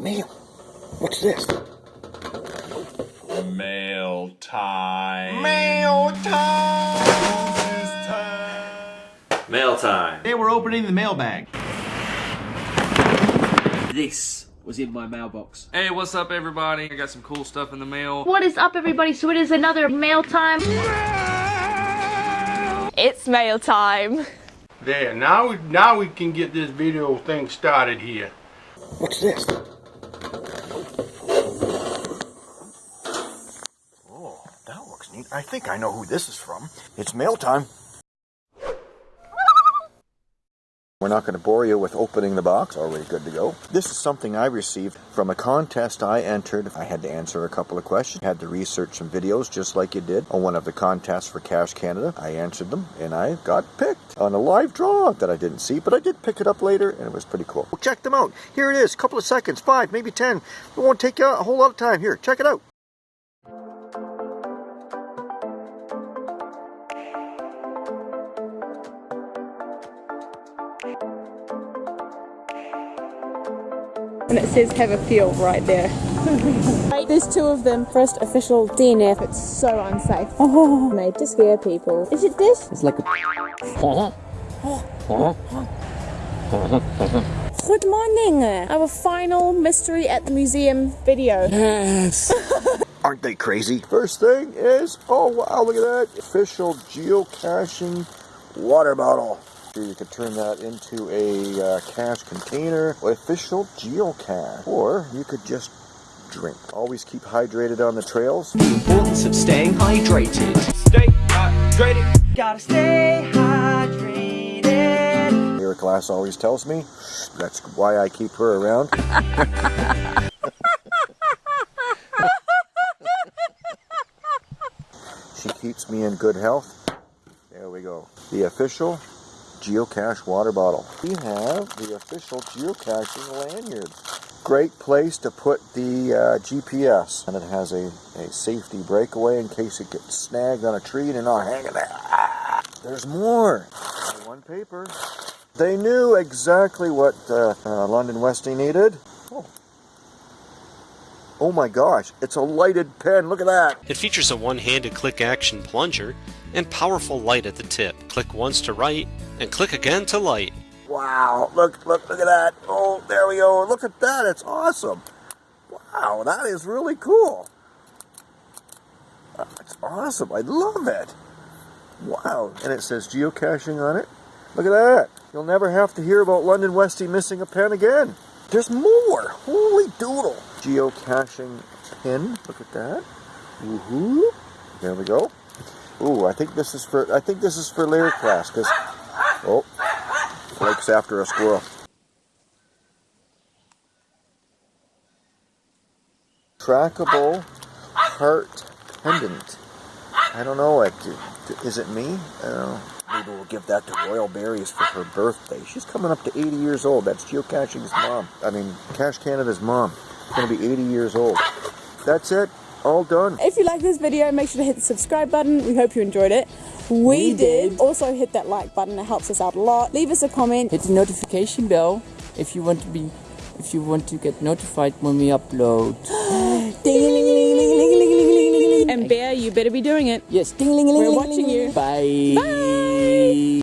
mail. What's this? Mail time. Mail time! Mail time. Today we're opening the mailbag. This was in my mailbox. Hey, what's up, everybody? I got some cool stuff in the mail. What is up, everybody? So it is another mail time. It's mail time. There, now we, now we can get this video thing started here. What's this? Oh, that looks neat. I think I know who this is from. It's mail time. We're not going to bore you with opening the box. Already good to go. This is something I received from a contest I entered. I had to answer a couple of questions. Had to research some videos just like you did on one of the contests for Cash Canada. I answered them and I got picked on a live draw that I didn't see, but I did pick it up later and it was pretty cool. Well, check them out. Here it is. A couple of seconds. Five, maybe ten. It won't take you a whole lot of time. Here, check it out. And it says have a feel right there. There's two of them. First official DNF. It's so unsafe. Oh, made to scare people. Is it this? It's like a. Good morning. Our final mystery at the museum video. Yes. Aren't they crazy? First thing is, oh wow, look at that. Official geocaching water bottle. You could turn that into a uh, cache container. Official geocache. Or you could just drink. Always keep hydrated on the trails. the importance of staying hydrated. Stay hydrated. Gotta stay hydrated. Eric Glass always tells me. That's why I keep her around. she keeps me in good health. There we go. The official geocache water bottle. We have the official geocaching lanyard. Great place to put the uh, GPS. And it has a, a safety breakaway in case it gets snagged on a tree and you're not hanging there. Ah, there's more. One paper. They knew exactly what uh, uh, London Westy needed. Oh. oh my gosh, it's a lighted pen. Look at that. It features a one-handed click action plunger and powerful light at the tip. Click once to write and click again to light. Wow, look, look, look at that. Oh, there we go. Look at that. It's awesome. Wow, that is really cool. That's awesome. I love it. Wow. And it says geocaching on it. Look at that. You'll never have to hear about London Westy missing a pen again. There's more. Holy doodle. Geocaching pin. Look at that. Woohoo. There we go. Ooh, I think this is for I think this is for Larry class because oh Blake's after a squirrel. Trackable heart pendant. I don't know. Is it me? I. Maybe we'll give that to Royal Berries for her birthday. She's coming up to 80 years old. That's geocaching's mom. I mean, Cash Canada's mom. Going to be 80 years old. That's it. All done. If you like this video, make sure to hit the subscribe button. We hope you enjoyed it. We, We did. did. Also hit that like button. It helps us out a lot. Leave us a comment. Hit the notification bell if you want to be if you want to get notified when we upload. And Bear, you better be doing it. Yes, ding ling ling We're ling, watching ling, you. Bye. Bye.